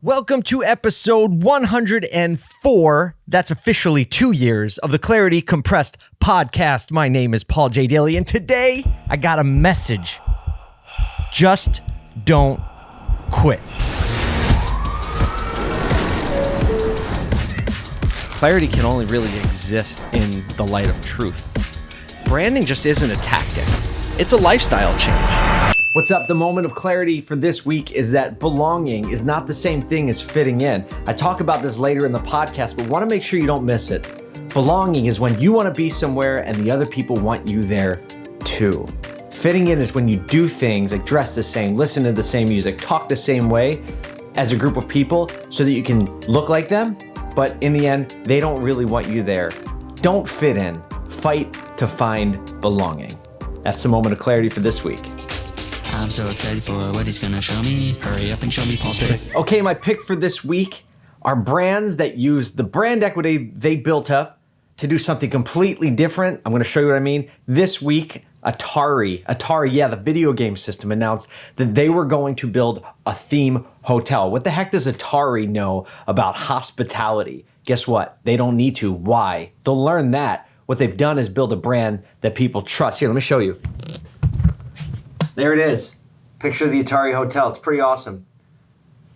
Welcome to episode 104. That's officially two years of the Clarity Compressed podcast. My name is Paul J. Daly, and today I got a message. Just don't quit. Clarity can only really exist in the light of truth. Branding just isn't a tactic, it's a lifestyle change. What's up? The moment of clarity for this week is that belonging is not the same thing as fitting in. I talk about this later in the podcast, but want to make sure you don't miss it. Belonging is when you want to be somewhere and the other people want you there too. Fitting in is when you do things like dress the same, listen to the same music, talk the same way as a group of people so that you can look like them, but in the end, they don't really want you there. Don't fit in, fight to find belonging. That's the moment of clarity for this week. I'm so excited for what he's gonna show me. Hurry up and show me Paul's pick. Okay, my pick for this week are brands that use the brand equity they built up to do something completely different. I'm to show you what I mean. This week, Atari, Atari, yeah, the video game system announced that they were going to build a theme hotel. What the heck does Atari know about hospitality? Guess what? They don't need to. Why? They'll learn that. What they've done is build a brand that people trust. Here, let me show you. There it is. Picture the Atari Hotel. It's pretty awesome.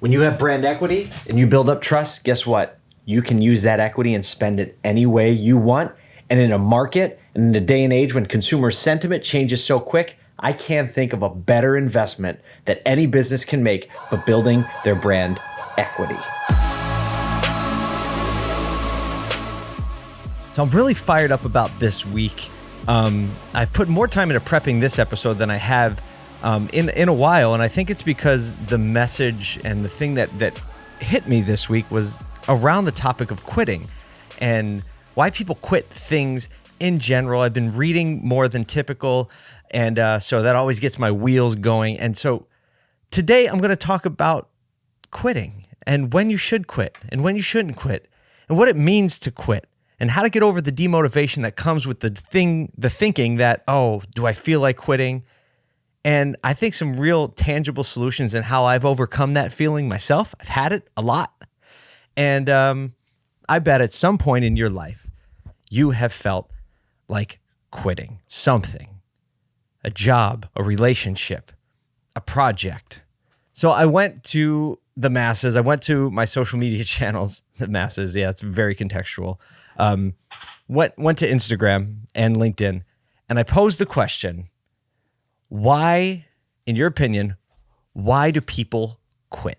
When you have brand equity and you build up trust, guess what? You can use that equity and spend it any way you want. And in a market and in a day and age when consumer sentiment changes so quick, I can't think of a better investment that any business can make but building their brand equity. So I'm really fired up about this week. Um, I've put more time into prepping this episode than I have um, in in a while, and I think it's because the message and the thing that that hit me this week was around the topic of quitting and why people quit things in general. I've been reading more than typical, and uh, so that always gets my wheels going. And so today I'm going to talk about quitting and when you should quit and when you shouldn't quit and what it means to quit and how to get over the demotivation that comes with the thing the thinking that oh do i feel like quitting and I think some real tangible solutions and how I've overcome that feeling myself. I've had it a lot. And um, I bet at some point in your life, you have felt like quitting something a job, a relationship, a project. So I went to the masses. I went to my social media channels, the masses. Yeah, it's very contextual. Um, went went to Instagram and LinkedIn, and I posed the question why, in your opinion, why do people quit?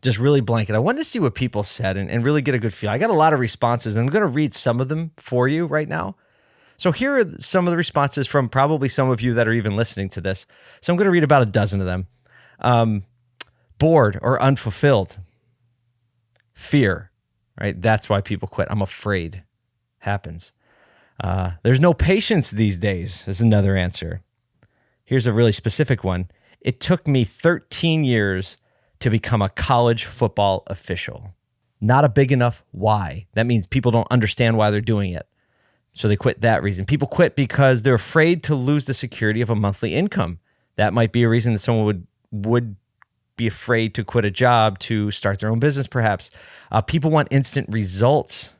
Just really blanket. I wanted to see what people said and, and really get a good feel. I got a lot of responses, and I'm going to read some of them for you right now. So here are some of the responses from probably some of you that are even listening to this. So I'm going to read about a dozen of them. Um, bored or unfulfilled. Fear, right? That's why people quit. I'm afraid. Happens. Uh, there's no patience these days, is another answer. Here's a really specific one. It took me 13 years to become a college football official. Not a big enough why. That means people don't understand why they're doing it. So they quit that reason. People quit because they're afraid to lose the security of a monthly income. That might be a reason that someone would would be afraid to quit a job to start their own business, perhaps. Uh, people want instant results.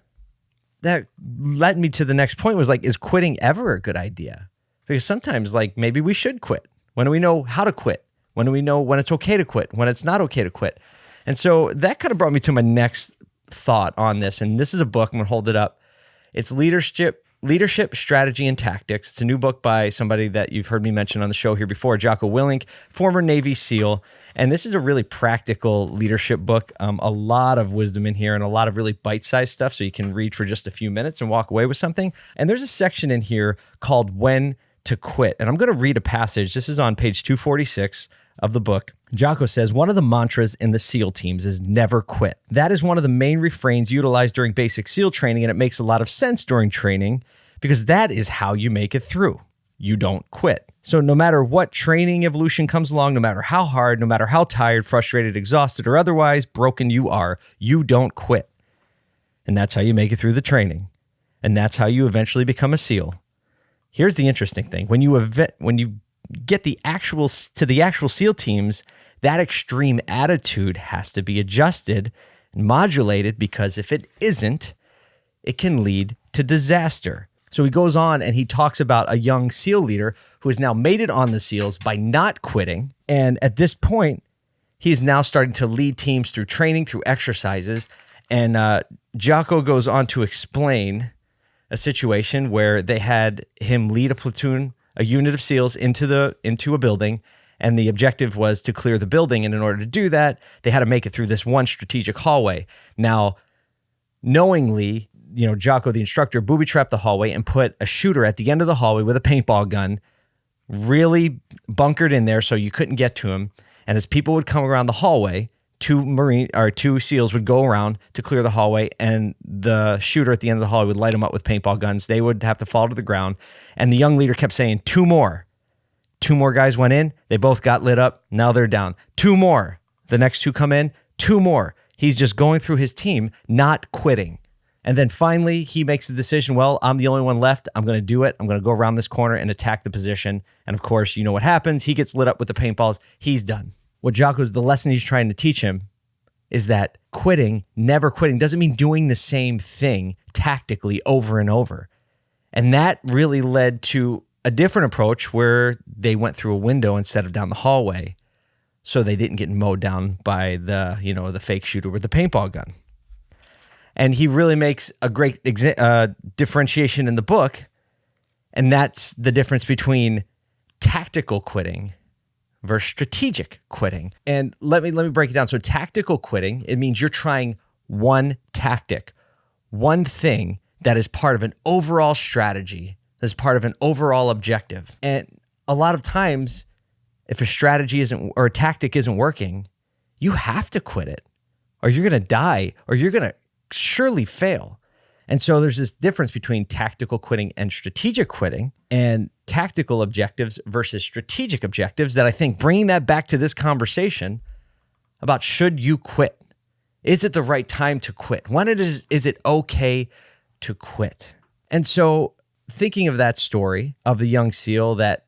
That led me to the next point was like, is quitting ever a good idea? Because sometimes, like, maybe we should quit. When do we know how to quit? When do we know when it's okay to quit? When it's not okay to quit? And so that kind of brought me to my next thought on this. And this is a book. I'm going to hold it up. It's Leadership Leadership Strategy and Tactics. It's a new book by somebody that you've heard me mention on the show here before, Jocko Willink, former Navy SEAL. And this is a really practical leadership book. Um, a lot of wisdom in here and a lot of really bite sized stuff. So you can read for just a few minutes and walk away with something. And there's a section in here called When to quit. And I'm going to read a passage. This is on page 246 of the book. Jocko says one of the mantras in the SEAL teams is never quit. That is one of the main refrains utilized during basic SEAL training, and it makes a lot of sense during training because that is how you make it through. You don't quit. So, no matter what training evolution comes along, no matter how hard, no matter how tired, frustrated, exhausted, or otherwise broken you are, you don't quit. And that's how you make it through the training. And that's how you eventually become a SEAL. Here's the interesting thing: when you event, when you get the actual to the actual SEAL teams, that extreme attitude has to be adjusted and modulated because if it isn't, it can lead to disaster. So he goes on and he talks about a young SEAL leader who has now made it on the SEALs by not quitting. And at this point, he is now starting to lead teams through training, through exercises. And uh, Jocko goes on to explain a situation where they had him lead a platoon, a unit of SEALs into the into a building, and the objective was to clear the building. And in order to do that, they had to make it through this one strategic hallway. Now, knowingly, you know, Jocko, the instructor, booby trapped the hallway and put a shooter at the end of the hallway with a paintball gun, really bunkered in there so you couldn't get to him. And as people would come around the hallway, two marine or two seals would go around to clear the hallway and the shooter at the end of the hallway would light them up with paintball guns. They would have to fall to the ground and the young leader kept saying two more. Two more guys went in. They both got lit up. Now they're down. Two more. The next two come in. Two more. He's just going through his team not quitting. And then finally he makes the decision well i'm the only one left. I'm going to do it. I'm going to go around this corner and attack the position. And of course you know what happens? He gets lit up with the paintballs. He's done what Jocko's the lesson he's trying to teach him is that quitting, never quitting, doesn't mean doing the same thing tactically over and over. And that really led to a different approach where they went through a window instead of down the hallway. So they didn't get mowed down by the, you know, the fake shooter with the paintball gun. And he really makes a great uh, differentiation in the book. And that's the difference between tactical quitting versus strategic quitting. And let me let me break it down. So tactical quitting, it means you're trying one tactic, one thing that is part of an overall strategy, that's part of an overall objective. And a lot of times if a strategy isn't or a tactic isn't working, you have to quit it or you're going to die or you're going to surely fail. And so there's this difference between tactical quitting and strategic quitting and tactical objectives versus strategic objectives that I think bringing that back to this conversation about should you quit? Is it the right time to quit? When it is is it okay to quit? And so thinking of that story of the young SEAL that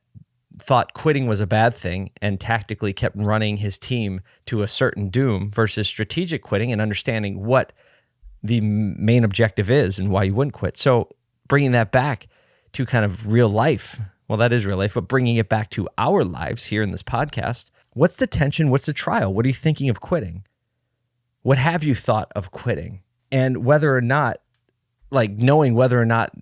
thought quitting was a bad thing and tactically kept running his team to a certain doom versus strategic quitting and understanding what the main objective is and why you wouldn't quit. So bringing that back to kind of real life, well, that is real life, but bringing it back to our lives here in this podcast, what's the tension? What's the trial? What are you thinking of quitting? What have you thought of quitting? And whether or not, like knowing whether or not,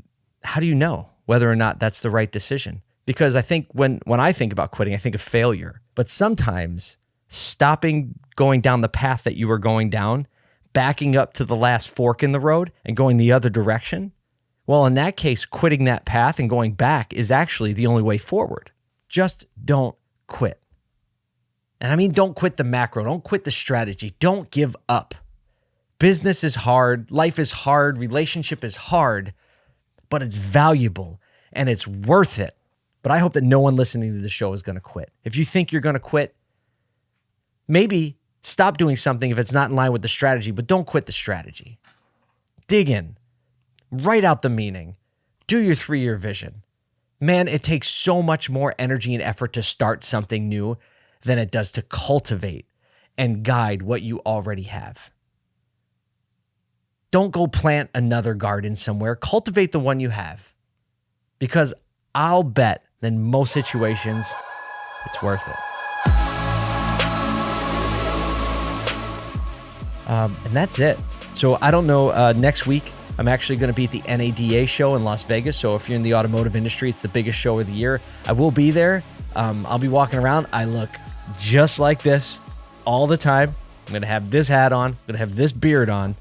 how do you know whether or not that's the right decision? Because I think when when I think about quitting, I think of failure. But sometimes stopping going down the path that you were going down backing up to the last fork in the road and going the other direction, well, in that case, quitting that path and going back is actually the only way forward. Just don't quit. And I mean, don't quit the macro, don't quit the strategy, don't give up. Business is hard, life is hard, relationship is hard, but it's valuable and it's worth it. But I hope that no one listening to the show is going to quit. If you think you're going to quit, maybe Stop doing something if it's not in line with the strategy, but don't quit the strategy. Dig in, write out the meaning, do your three year vision. Man, it takes so much more energy and effort to start something new than it does to cultivate and guide what you already have. Don't go plant another garden somewhere, cultivate the one you have. Because I'll bet in most situations, it's worth it. Um, and that's it. So I don't know. Uh, next week, I'm actually going to be at the NADA show in Las Vegas. So if you're in the automotive industry, it's the biggest show of the year. I will be there. Um, I'll be walking around. I look just like this all the time. I'm going to have this hat on, I'm going to have this beard on,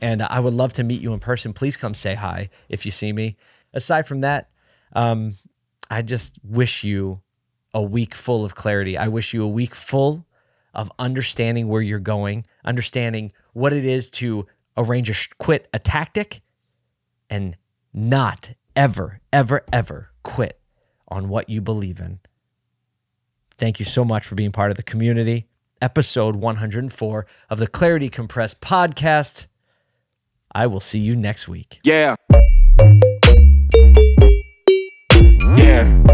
and I would love to meet you in person. Please come say hi if you see me. Aside from that, um, I just wish you a week full of clarity. I wish you a week full of understanding where you're going, understanding what it is to arrange a quit a tactic and not ever, ever, ever quit on what you believe in. Thank you so much for being part of the community. Episode 104 of the Clarity Compressed podcast. I will see you next week. Yeah. Yeah.